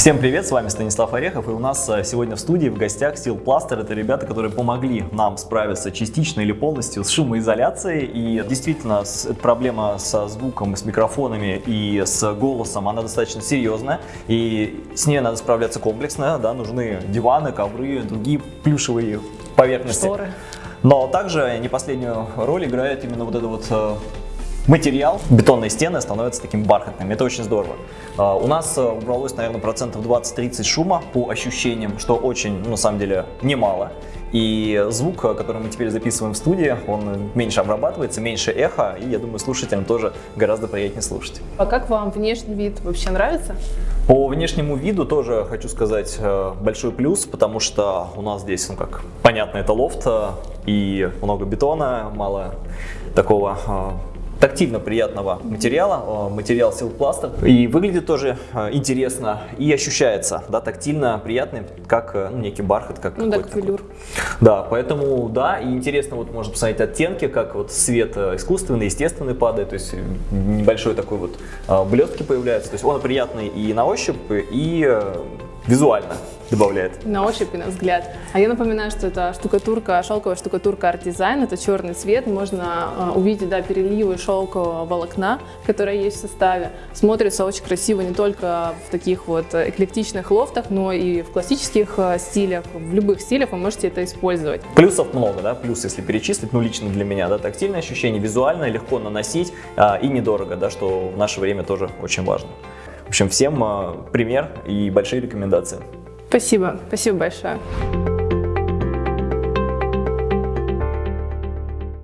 Всем привет, с вами Станислав Орехов, и у нас э, сегодня в студии в гостях Steel Plaster. Это ребята, которые помогли нам справиться частично или полностью с шумоизоляцией. И действительно, эта проблема со звуком, с микрофонами и с голосом, она достаточно серьезная. И с ней надо справляться комплексно. Да, нужны диваны, ковры, другие плюшевые поверхности. Шторы. Но также не последнюю роль играет именно вот это вот э, материал. Бетонные стены становятся таким бархатными. Это очень здорово. А, У нас э, убралось, наверное, процентов 20-30 шума по ощущениям, что очень, ну, на самом деле, немало. И звук, э, который мы теперь записываем в студии, он меньше обрабатывается, меньше эхо, и я думаю, слушателям тоже гораздо приятнее слушать. А как вам внешний вид вообще нравится? По внешнему виду тоже хочу сказать э, большой плюс, потому что у нас здесь, ну как, понятно, это лофт и много бетона, мало такого тактильно приятного материала, э, материал Plaster. И выглядит тоже э, интересно и ощущается, да, тактильно приятный, как э, ну, некий бархат, как Ну да, как велюр. Да, поэтому да, и интересно вот можно посмотреть оттенки, как вот свет искусственный, естественный падает, то есть небольшой такой вот блестки появляются, то есть он приятный и на ощупь, и визуально добавляет. На ощупь и на взгляд. А я напоминаю, что это штукатурка, шелковая штукатурка Art Design. Это черный цвет. Можно э, увидеть да, переливы шелкового волокна, которое есть в составе. Смотрится очень красиво не только в таких вот э, эклектичных лофтах, но и в классических э, стилях. В любых стилях вы можете это использовать. Плюсов много, да, плюс если перечислить, ну лично для меня, да, тактильное ощущение, визуально, легко наносить а, и недорого, да, что в наше время тоже очень важно. В общем, всем а, пример и большие рекомендации. Спасибо. Спасибо большое.